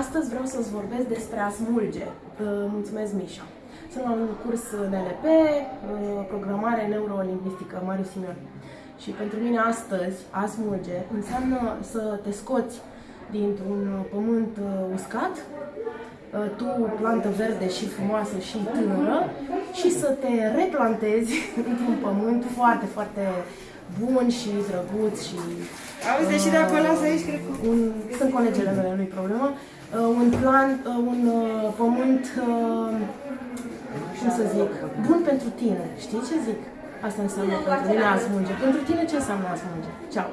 Astăzi vreau să-ți vorbesc despre a smulge. Mulțumesc, Mișa. Sunt la un curs NLP, programare neurolingvistică, Marius Simion. Și pentru mine astăzi, a smulge, înseamnă să te scoți dintr-un pământ uh, uscat, uh, tu, plantă verde și frumoasă și tânără, și să te replantezi într-un pământ foarte, foarte bun și drăguț și... Auzi, deși de acolo să aici, cred că... Un, sunt colegele mele, nu-i problemă. Uh, un plan, uh, un uh, pământ, uh, cum să zic, bun pentru tine. Știi ce zic? Asta înseamnă pentru mine a smulge. Pentru tine ce înseamnă a smulge? Ceau!